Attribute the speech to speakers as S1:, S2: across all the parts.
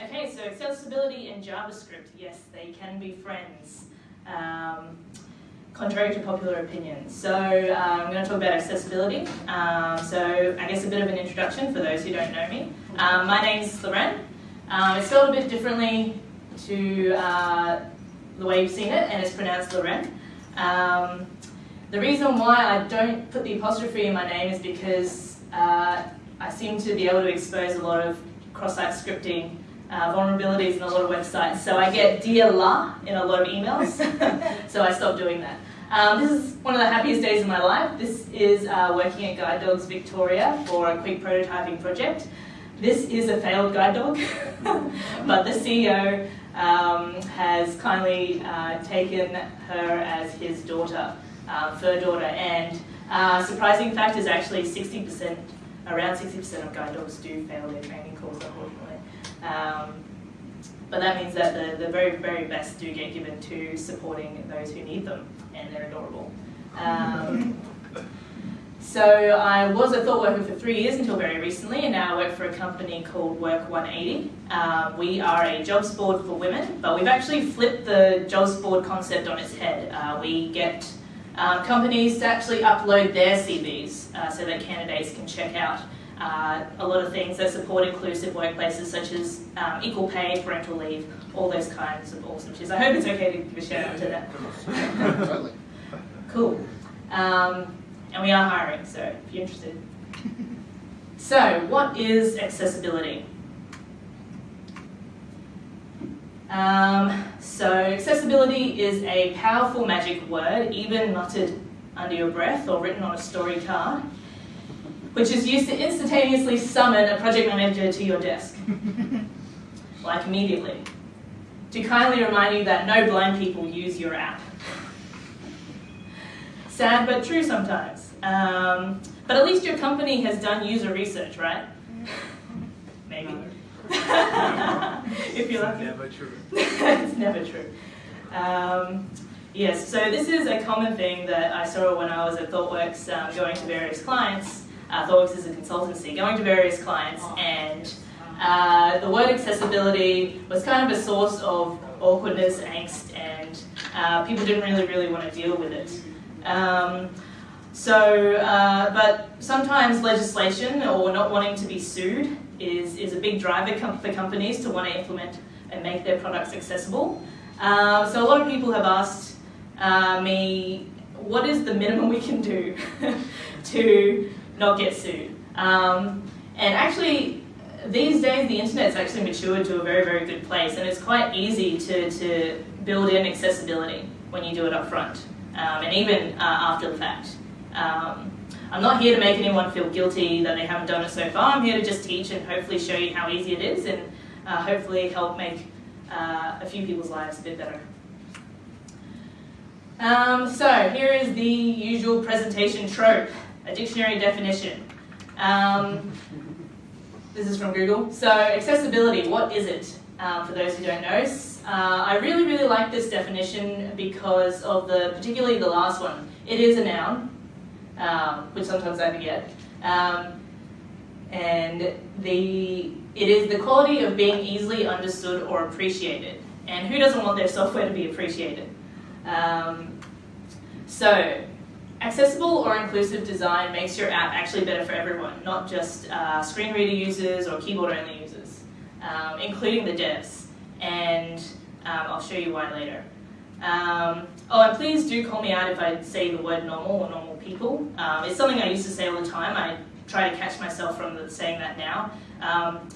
S1: Okay, so accessibility and JavaScript, yes, they can be friends, um, contrary to popular opinion. So uh, I'm going to talk about accessibility. Um, so I guess a bit of an introduction for those who don't know me. Um, my is Loren. Um, it's spelled a bit differently to uh, the way you've seen it, and it's pronounced Loren. Um, the reason why I don't put the apostrophe in my name is because uh, I seem to be able to expose a lot of cross-site scripting uh, vulnerabilities in a lot of websites. So I get dear la in a lot of emails, so I stopped doing that. Um, this is one of the happiest days of my life. This is uh, working at Guide Dogs Victoria for a quick prototyping project. This is a failed guide dog, but the CEO um, has kindly uh, taken her as his daughter, uh, fur daughter, and uh, surprising fact is actually 60%, around 60% of guide dogs do fail their training course, unfortunately. Um, but that means that the, the very, very best do get given to supporting those who need them, and they're adorable. Um, so I was a thought worker for three years until very recently, and now I work for a company called Work 180. Um, we are a jobs board for women, but we've actually flipped the jobs board concept on its head. Uh, we get um, companies to actually upload their CVs uh, so that candidates can check out uh, a lot of things that support inclusive workplaces such as um, equal pay, parental leave, all those kinds of awesome shit. I hope it's okay to give a shout out to that. cool. Um, and we are hiring, so if you're interested. So, what is accessibility? Um, so, accessibility is a powerful magic word, even muttered under your breath or written on a story card which is used to instantaneously summon a project manager to your desk, like immediately, to kindly remind you that no blind people use your app. Sad but true sometimes. Um, but at least your company has done user research, right? Maybe. if you're lucky.
S2: Never true.
S1: it's never true. Um, yes, so this is a common thing that I saw when I was at ThoughtWorks um, going to various clients uh, ThoughtWorks is a consultancy, going to various clients, and uh, the word accessibility was kind of a source of awkwardness, angst, and uh, people didn't really, really want to deal with it. Um, so, uh, but sometimes legislation or not wanting to be sued is, is a big driver com for companies to want to implement and make their products accessible. Uh, so a lot of people have asked uh, me, what is the minimum we can do to not get sued. Um, and actually, these days the internet's actually matured to a very, very good place, and it's quite easy to, to build in accessibility when you do it up front, um, and even uh, after the fact. Um, I'm not here to make anyone feel guilty that they haven't done it so far. I'm here to just teach and hopefully show you how easy it is, and uh, hopefully help make uh, a few people's lives a bit better. Um, so here is the usual presentation trope a dictionary definition. Um, this is from Google. So accessibility, what is it? Um, for those who don't know. Uh, I really, really like this definition because of the, particularly the last one. It is a noun, um, which sometimes I forget. Um, and the, it is the quality of being easily understood or appreciated. And who doesn't want their software to be appreciated? Um, so Accessible or inclusive design makes your app actually better for everyone, not just uh, screen reader users or keyboard only users, um, including the devs. And um, I'll show you why later. Um, oh, and please do call me out if I say the word normal or normal people. Um, it's something I used to say all the time. I try to catch myself from saying that now. Um,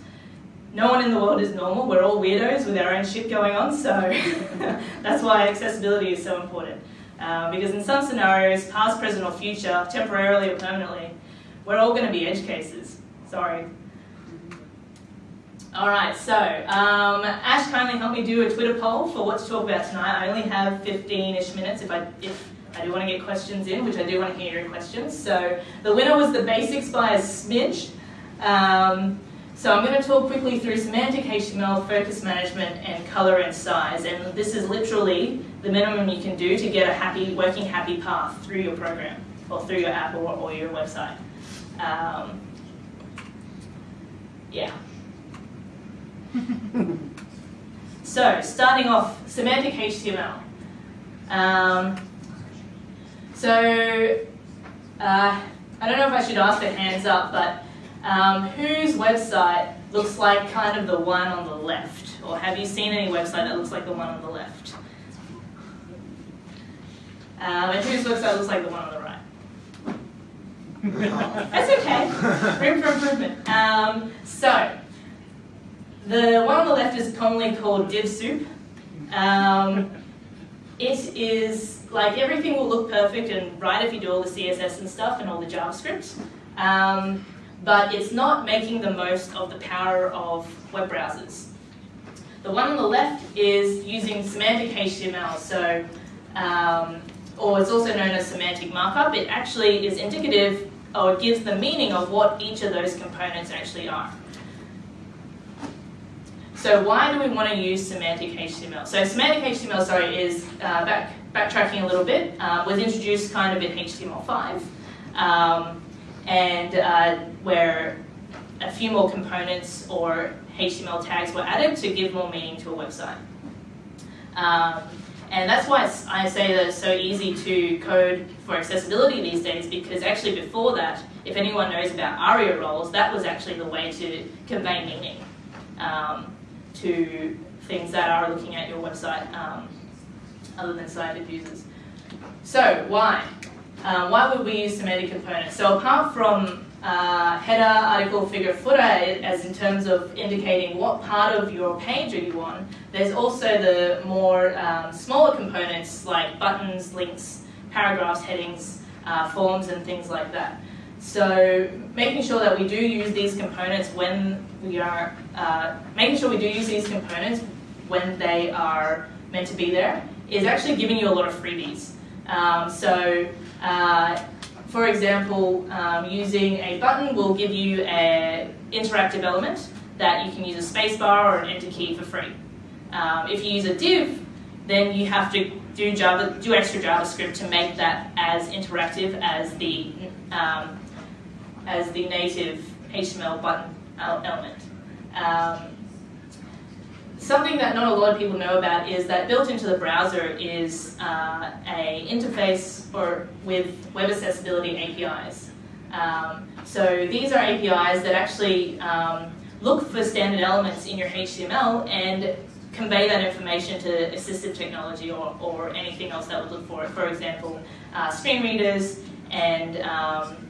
S1: no one in the world is normal. We're all weirdos with our own shit going on, so that's why accessibility is so important. Uh, because in some scenarios, past, present, or future, temporarily or permanently, we're all going to be edge cases. Sorry. All right, so um, Ash kindly helped me do a Twitter poll for what to talk about tonight. I only have 15-ish minutes if I, if I do want to get questions in, which I do want to hear your questions. So the winner was the basics by a smidge. Um, so I'm going to talk quickly through semantic HTML, focus management, and color and size. And this is literally the minimum you can do to get a happy, working happy path through your program or through your app or, or your website. Um, yeah. so, starting off, semantic HTML. Um, so, uh, I don't know if I should ask for hands up, but um, whose website looks like kind of the one on the left? Or have you seen any website that looks like the one on the left? Um, and whose website looks like the one on the right? That's okay. Room for improvement. Um, so, the one on the left is commonly called DivSoup. Um, it is like everything will look perfect and right if you do all the CSS and stuff and all the JavaScript, um, but it's not making the most of the power of web browsers. The one on the left is using semantic HTML, so um, or it's also known as semantic markup. It actually is indicative or it gives the meaning of what each of those components actually are. So why do we want to use semantic HTML? So semantic HTML, sorry, is uh, back, backtracking a little bit, uh, was introduced kind of in HTML5, um, and uh, where a few more components or HTML tags were added to give more meaning to a website. Um, and that's why I say that it's so easy to code for accessibility these days because actually before that, if anyone knows about ARIA roles, that was actually the way to convey meaning. Um, to things that are looking at your website um, other than sighted users. So why? Um, why would we use semantic components? So apart from uh, header, article, figure, footer, as in terms of indicating what part of your page are you on, there's also the more um, smaller components like buttons, links, paragraphs, headings, uh, forms, and things like that. So making sure that we do use these components when we are, uh, making sure we do use these components when they are meant to be there is actually giving you a lot of freebies. Um, so uh, for example, um, using a button will give you an interactive element that you can use a spacebar or an enter key for free. Um, if you use a div, then you have to do Java, do extra JavaScript to make that as interactive as the um, as the native HTML button element. Something that not a lot of people know about is that built into the browser is uh, a interface or with web accessibility APIs. Um, so these are APIs that actually um, look for standard elements in your HTML and convey that information to assistive technology or, or anything else that would look for it. For example, uh, screen readers and um,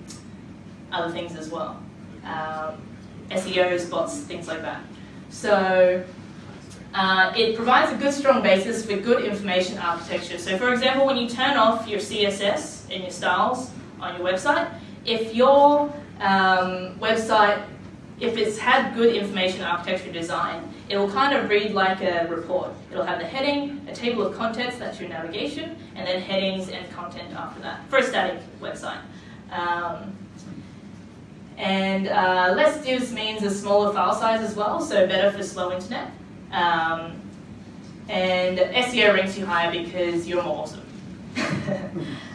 S1: other things as well. Um, SEOs, bots, things like that. So uh, it provides a good strong basis for good information architecture. So for example, when you turn off your CSS and your styles on your website, if your um, website, if it's had good information architecture design, it will kind of read like a report. It'll have the heading, a table of contents, that's your navigation, and then headings and content after that, for a static website. Um, and uh, less divs means a smaller file size as well, so better for slow internet. Um, and SEO ranks you higher because you're more awesome.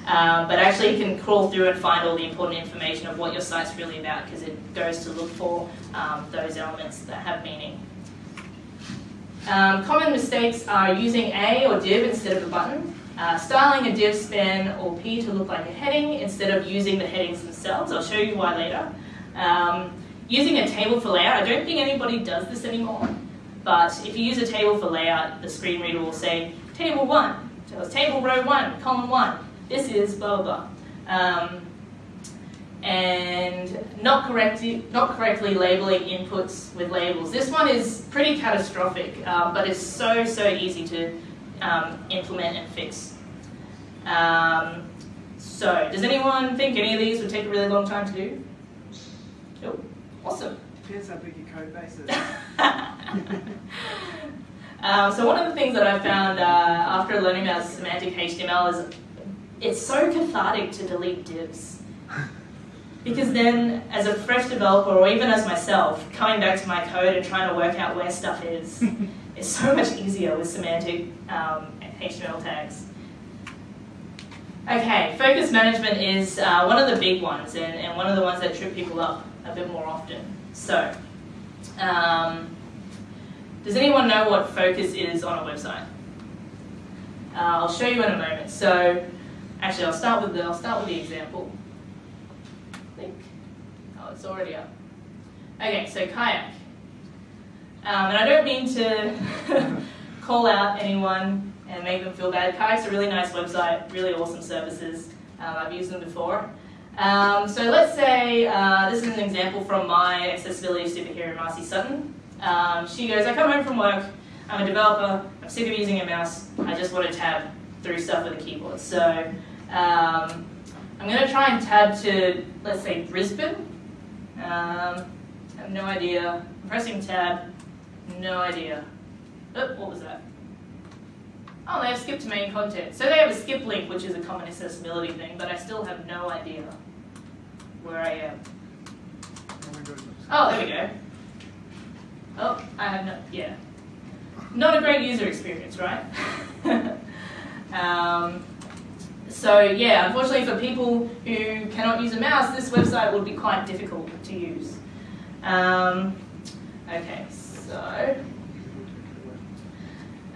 S1: um, but actually you can crawl through and find all the important information of what your site's really about because it goes to look for um, those elements that have meaning. Um, common mistakes are using a or div instead of a button, uh, styling a div span or p to look like a heading instead of using the headings themselves. I'll show you why later. Um, using a table for layout, I don't think anybody does this anymore, but if you use a table for layout, the screen reader will say, table one, so it's table row one, column one, this is blah, blah. Um, and not correctly, not correctly labeling inputs with labels. This one is pretty catastrophic, um, but it's so, so easy to um, implement and fix. Um, so, does anyone think any of these would take a really long time to do? Oh, awesome.
S2: Depends how big your code base is.
S1: um, so one of the things that I found uh, after learning about semantic HTML is it's so cathartic to delete divs. Because then, as a fresh developer, or even as myself, coming back to my code and trying to work out where stuff is, is so much easier with semantic um, HTML tags. Okay, focus management is uh, one of the big ones and, and one of the ones that trip people up a bit more often. So, um, does anyone know what focus is on a website? Uh, I'll show you in a moment. So, actually, I'll start with the I'll start with the example. I think. Oh, it's already up. Okay, so kayak. Um, and I don't mean to call out anyone and make them feel bad. Kayak's a really nice website, really awesome services. Um, I've used them before. Um, so let's say uh, this is an example from my accessibility superhero, Marcy Sutton. Um, she goes, I come home from work, I'm a developer, I'm sick of using a mouse, I just want to tab through stuff with a keyboard. So um, I'm going to try and tab to, let's say, Brisbane. Um, I have no idea. I'm pressing tab, no idea. Oh, what was that? Oh, they have skip to main content. So they have a skip link, which is a common accessibility thing, but I still have no idea where I am. Oh, there we go. Oh, I have no, yeah. Not a great user experience, right? um, so yeah, unfortunately for people who cannot use a mouse, this website would be quite difficult to use. Um, okay, so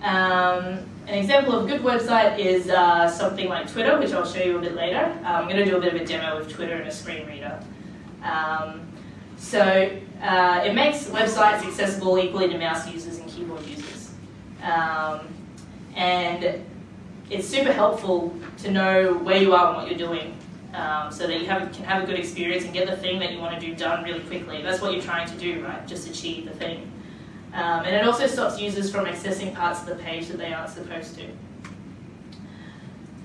S1: um, an example of a good website is uh, something like Twitter, which I'll show you a bit later. Uh, I'm going to do a bit of a demo of Twitter and a screen reader. Um, so uh, it makes websites accessible equally to mouse users and keyboard users. Um, and it's super helpful to know where you are and what you're doing um, so that you have, can have a good experience and get the thing that you want to do done really quickly. That's what you're trying to do, right? Just achieve the thing. Um, and it also stops users from accessing parts of the page that they aren't supposed to.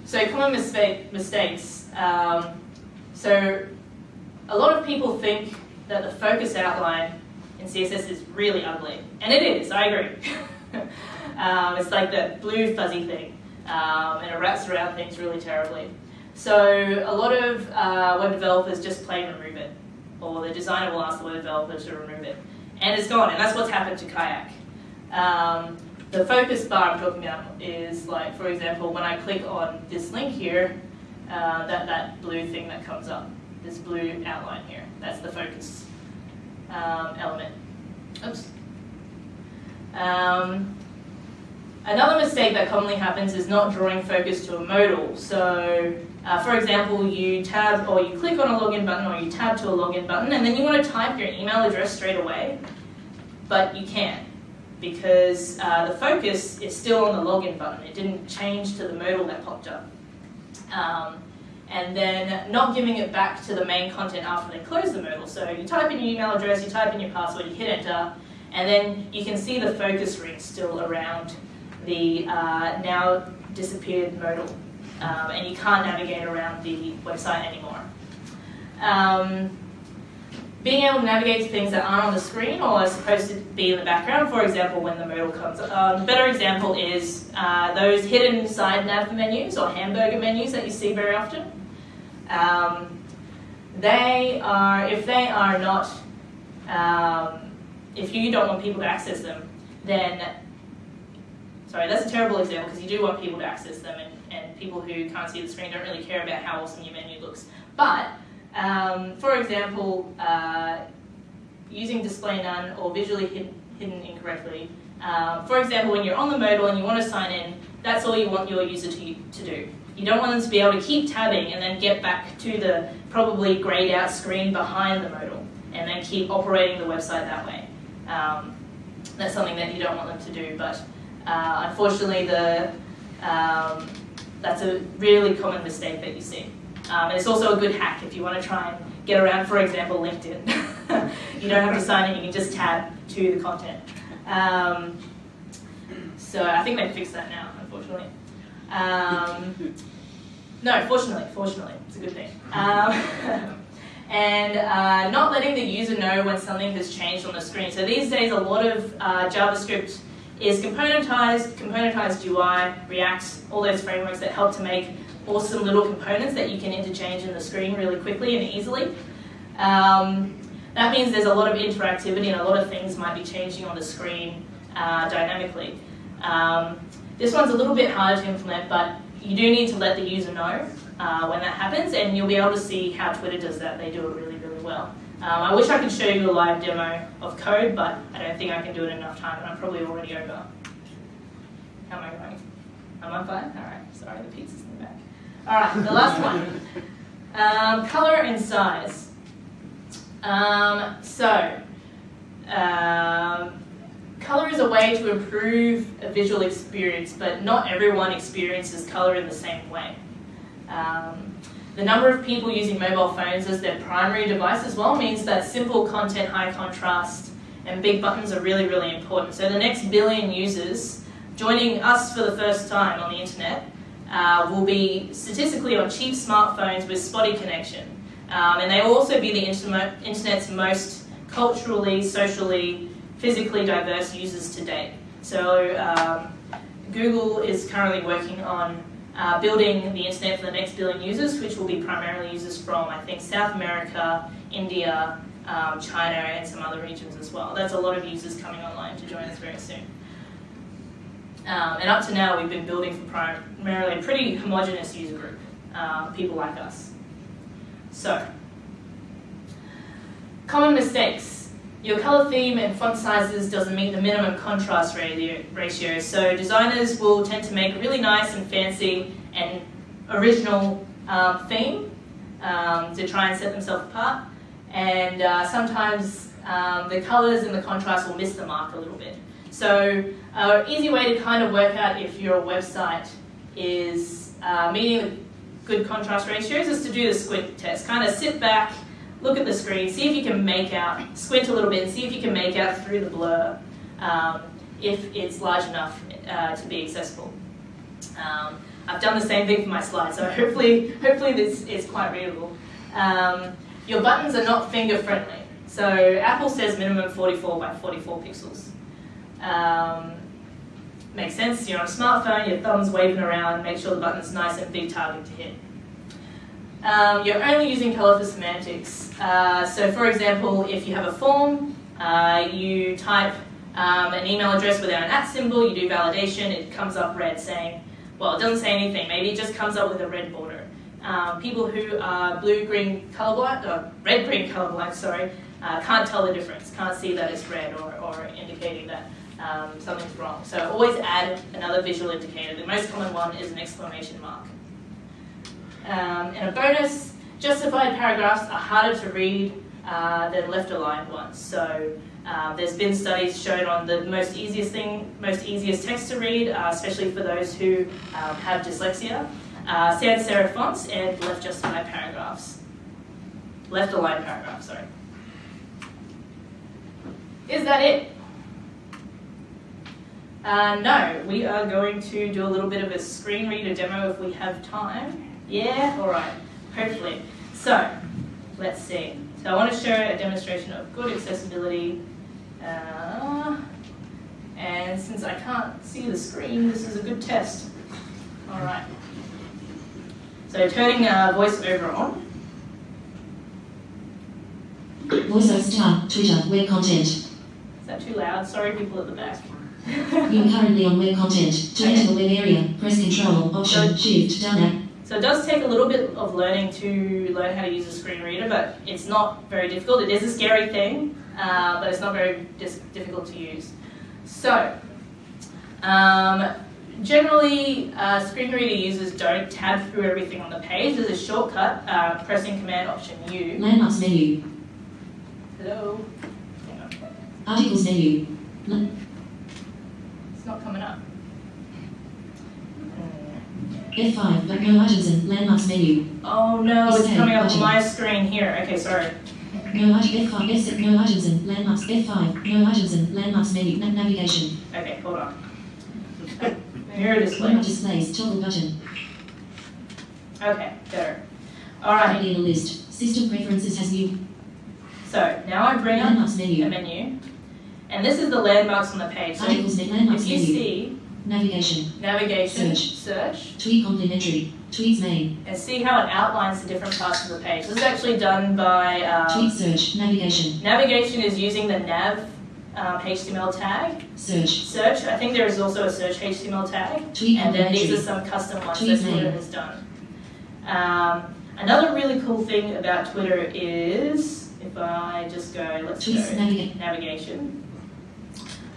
S1: So common mistake, mistakes. Um, so a lot of people think that the focus outline in CSS is really ugly. And it is, I agree. um, it's like that blue fuzzy thing. Um, and it wraps around things really terribly. So a lot of uh, web developers just plain remove it. Or the designer will ask the web developer to remove it and it's gone, and that's what's happened to Kayak. Um, the focus bar I'm talking about is like, for example, when I click on this link here, uh, that, that blue thing that comes up, this blue outline here, that's the focus um, element. Oops. Um, another mistake that commonly happens is not drawing focus to a modal. So, uh, for example, you tab or you click on a login button or you tab to a login button and then you want to type your email address straight away, but you can't because uh, the focus is still on the login button. It didn't change to the modal that popped up. Um, and then not giving it back to the main content after they close the modal. So you type in your email address, you type in your password, you hit enter, and then you can see the focus ring still around the uh, now disappeared modal. Um, and you can't navigate around the website anymore. Um, being able to navigate to things that aren't on the screen or are supposed to be in the background, for example, when the modal comes. Um, a better example is uh, those hidden side nav menus or hamburger menus that you see very often. Um, they are, if they are not, um, if you don't want people to access them, then, sorry, that's a terrible example because you do want people to access them and, and people who can't see the screen don't really care about how awesome your menu looks. But um, for example, uh, using display none or visually hidden, hidden incorrectly. Uh, for example, when you're on the modal and you want to sign in, that's all you want your user to, to do. You don't want them to be able to keep tabbing and then get back to the probably grayed out screen behind the modal and then keep operating the website that way. Um, that's something that you don't want them to do, but uh, unfortunately the, um, that's a really common mistake that you see. Um, it's also a good hack if you want to try and get around, for example, LinkedIn. you don't have to sign in, you can just tab to the content. Um, so I think they fixed that now, unfortunately. Um, no, fortunately, fortunately, it's a good thing. Um, and uh, not letting the user know when something has changed on the screen. So these days, a lot of uh, JavaScript is componentized, componentized UI, React, all those frameworks that help to make awesome little components that you can interchange in the screen really quickly and easily. Um, that means there's a lot of interactivity and a lot of things might be changing on the screen uh, dynamically. Um, this one's a little bit harder to implement, but you do need to let the user know uh, when that happens, and you'll be able to see how Twitter does that. They do it really, really well. Um, I wish I could show you a live demo of code, but I don't think I can do it in enough time, and I'm probably already over. How am I going? Am I fine? All right. Sorry, the pizza's in the back. All right, the last one. Um, color and size. Um, so, um, color is a way to improve a visual experience, but not everyone experiences color in the same way. Um, the number of people using mobile phones as their primary device as well means that simple content, high contrast, and big buttons are really, really important. So the next billion users joining us for the first time on the internet uh, will be statistically on cheap smartphones with spotty connection. Um, and they will also be the internet's most culturally, socially, physically diverse users to date. So um, Google is currently working on uh, building the internet for the next billion users, which will be primarily users from, I think, South America, India, um, China, and some other regions as well. That's a lot of users coming online to join us very soon. Um, and up to now, we've been building for primarily a pretty homogenous user group, uh, people like us. So, common mistakes. Your color theme and font sizes doesn't meet the minimum contrast ratio, so designers will tend to make a really nice and fancy and original um, theme um, to try and set themselves apart. And uh, sometimes um, the colors and the contrast will miss the mark a little bit. So an uh, easy way to kind of work out if your website is uh, meeting good contrast ratios is to do the squint test. Kind of sit back, look at the screen, see if you can make out, squint a little bit and see if you can make out through the blur um, if it's large enough uh, to be accessible. Um, I've done the same thing for my slides, so hopefully, hopefully this is quite readable. Um, your buttons are not finger friendly. So Apple says minimum 44 by 44 pixels. Um, makes sense, you're on a smartphone, your thumb's waving around, make sure the button's nice and big target to hit. Um, you're only using color for semantics. Uh, so for example, if you have a form, uh, you type um, an email address without an at symbol, you do validation, it comes up red saying, well, it doesn't say anything, maybe it just comes up with a red border. Um, people who are blue-green colorblind, or red-green colorblind, sorry, uh, can't tell the difference, can't see that it's red or, or indicating that um, something's wrong. So always add another visual indicator. The most common one is an exclamation mark. Um, and a bonus, justified paragraphs are harder to read uh, than left aligned ones. So uh, there's been studies shown on the most easiest thing, most easiest text to read, uh, especially for those who um, have dyslexia. Uh, sans serif fonts and left justified paragraphs. Left aligned paragraphs, sorry. Is that it? Uh, no, we are going to do a little bit of a screen reader demo if we have time. Yeah? All right, hopefully. So, let's see. So I want to show a demonstration of good accessibility. Uh, and since I can't see the screen, this is a good test. All right. So turning uh, voiceover on.
S3: VoiceOver star, Twitter, web content. Is
S1: that too loud? Sorry, people at the back.
S3: You're currently on web content. To enter the web area, press Control, Option, Shift, down
S1: So it does take a little bit of learning to learn how to use a screen reader, but it's not very difficult. It is a scary thing, uh, but it's not very difficult to use. So, um, generally, uh, screen reader users don't tab through everything on the page. There's a shortcut, uh, pressing Command Option U.
S3: Landmarks menu.
S1: Hello.
S3: Articles menu It's
S1: not coming up.
S3: F5, but no items in landmarks menu.
S1: Oh no, it's coming up on my screen here. Okay, sorry.
S3: No items, F5, F6, no items in landmarks, F5, no items in landmarks menu, na navigation.
S1: Okay, hold on. Mirror display.
S3: Mirror displays, toggle button.
S1: Okay, better. Alright.
S3: In a list. System preferences has new.
S1: So, now I bring
S3: landmarks up menu.
S1: a menu. And this is the landmarks on the page. So
S3: Articles if you
S1: see
S3: navigation,
S1: navigation,
S3: search,
S1: search,
S3: tweet complementary, tweets main,
S1: and see how it outlines the different parts of the page. This is actually done by um,
S3: tweet search, navigation.
S1: Navigation is using the nav um, HTML tag.
S3: Search.
S1: Search. I think there is also a search HTML tag.
S3: Tweet
S1: and then these are some custom ones
S3: Tweet
S1: that Twitter has done. Um, another really cool thing about Twitter is if I just go, let's
S3: Tweets
S1: go
S3: navigate.
S1: navigation.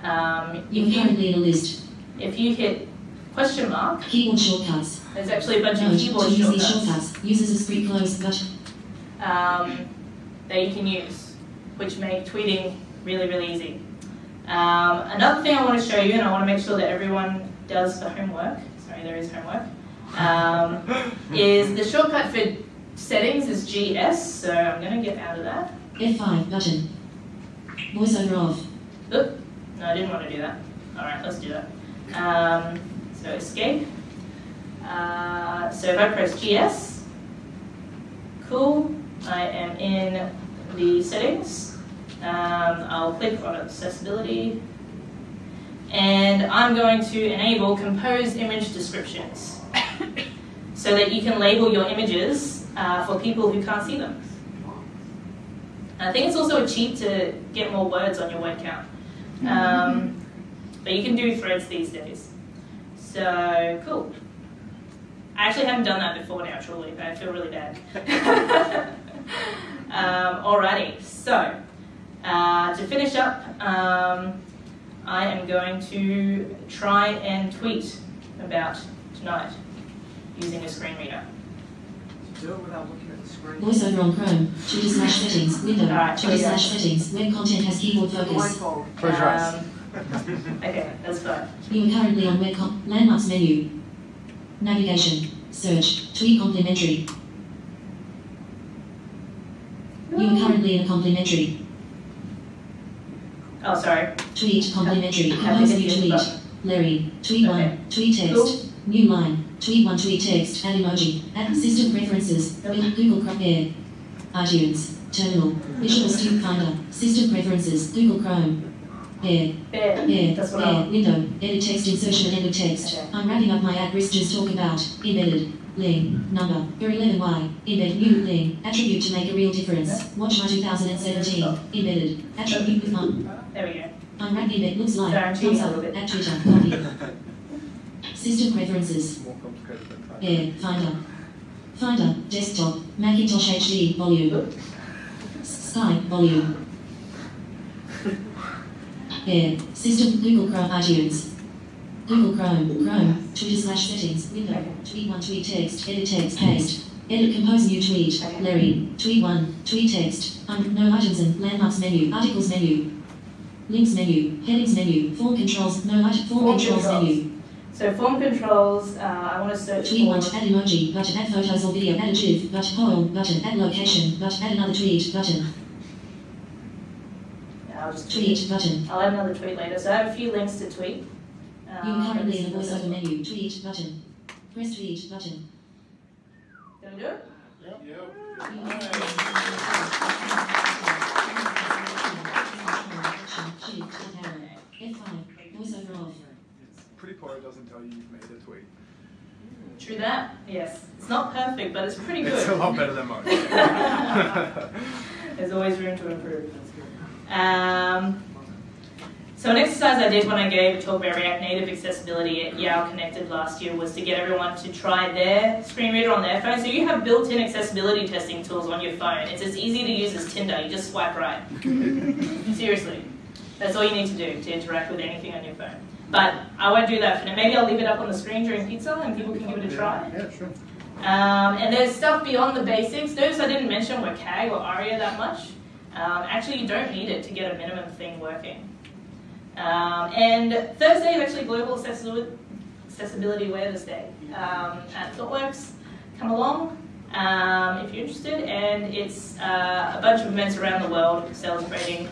S1: Um,
S3: You
S1: can,
S3: currently in a list.
S1: If you hit question mark,
S3: Keyboard shortcuts.
S1: there's actually a bunch of keyboard
S3: to use these
S1: shortcuts
S3: shortcuts, users a screen close button.
S1: um, that you can use, which make tweeting really, really easy. Um, another thing I want to show you, and I want to make sure that everyone does the homework. Sorry, there is homework. Um, is the shortcut for settings is GS, so I'm going to get out of that.
S3: F5 button. Voiceover off.
S1: Oop, no, I didn't want to do that. All right, let's do that. Um, so escape. Uh, so if I press GS, cool, I am in the settings. Um, I'll click on accessibility. And I'm going to enable compose image descriptions so that you can label your images uh, for people who can't see them. I think it's also a cheat to get more words on your word count. Um, but you can do threads these days. So, cool. I actually haven't done that before now, truly. I feel really bad. um, alrighty, so uh, to finish up, um, I am going to try and tweet about tonight using a screen reader.
S2: Do it without looking at the screen.
S3: Voiceover on Chrome. Twitter slash settings. Window.
S1: Alright,
S3: Twitter
S1: here we go.
S3: slash settings. Web content has keyboard focus.
S2: Blindfold.
S4: Close your eyes.
S1: Um, okay, that's fine.
S3: You are currently on web landmarks menu. Navigation. Search. Tweet complementary. You are currently in a complementary.
S1: Oh, sorry.
S3: Tweet
S1: complementary.
S3: Compose new tweet.
S1: button.
S3: Larry. Tweet
S1: Okay.
S3: one. Tweet text.
S1: Cool.
S3: New line. Tweet one. Tweet text. Add emoji. Add system preferences. Google Chrome. Air. iTunes. Terminal. Visual Studio Finder. System preferences. Google Chrome. Air.
S1: There.
S3: Air.
S1: That's what I
S3: Air.
S1: want.
S3: Window. Edit text insertion and end of text.
S1: Okay.
S3: I'm wrapping up my ad risk just talk about. Embedded. Ling. Number. Your 11Y. Embed new Ling. Attribute to make a real difference. Watch my 2017. Embedded. Attribute with my.
S1: There we go.
S3: I'm wrapping it. Looks like.
S1: Sorry, I'm cheating
S3: Thumbs
S1: a
S3: up.
S1: little bit.
S3: At Twitter. Copy. System preferences.
S4: It's more complicated than.
S3: Air. Finder. Finder. Desktop. Macintosh HD. Volume.
S1: Oop.
S3: Skype. Volume. Air. System. Google Chrome. iTunes. Google Chrome. Chrome. Twitter slash settings. Window. Tweet one. Tweet text. Edit text. Paste. Edit. Compose new tweet. Larry. Tweet one. Tweet text. Um, no items and landmarks menu. Articles menu. Links menu. Headings menu. Form controls. No item. Form,
S1: Form
S3: controls,
S1: controls.
S3: menu.
S1: So form controls, uh, I want to search
S3: Tweet
S1: for
S3: one. Add emoji. Button. Add photos or video. Add a GIF. Button. Poem. Button. Add location. Button. Add another tweet. Button.
S1: I'll just
S3: Tweet. Button.
S1: I'll add another tweet later. So I have a few links to tweet.
S3: You
S1: Um,
S3: are currently in a
S1: this is the
S3: voiceover menu. Tweet. Button. Press tweet. Button.
S1: one. Gonna do it?
S3: F5. Voiceover off.
S4: Pretty Poet doesn't tell you you've made a tweet.
S1: True that. Yes. It's not perfect, but it's pretty good.
S4: It's a lot better than mine.
S1: There's always room to improve. Um, so an exercise I did when I gave a talk about React Native accessibility at YOW! Connected last year was to get everyone to try their screen reader on their phone. So you have built-in accessibility testing tools on your phone. It's as easy to use as Tinder. You just swipe right. Seriously. That's all you need to do to interact with anything on your phone. But I won't do that for now. Maybe I'll leave it up on the screen during pizza and people can give it a try.
S4: Yeah, sure.
S1: Um, and there's stuff beyond the basics. Those I didn't mention were WCAG or ARIA that much. Um, actually, you don't need it to get a minimum thing working. Um, and Thursday is actually Global Accessibility, Awareness Day um, at ThoughtWorks. Come along um, if you're interested. And it's uh, a bunch of events around the world celebrating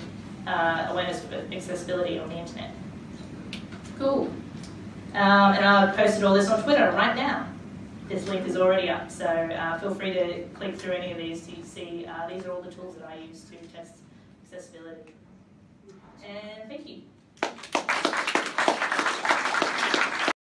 S1: uh, awareness for accessibility on the internet. Cool. Um, and I've posted all this on Twitter right now this link is already up, so uh, feel free to click through any of these to see uh, these are all the tools that I use to test accessibility. And thank you.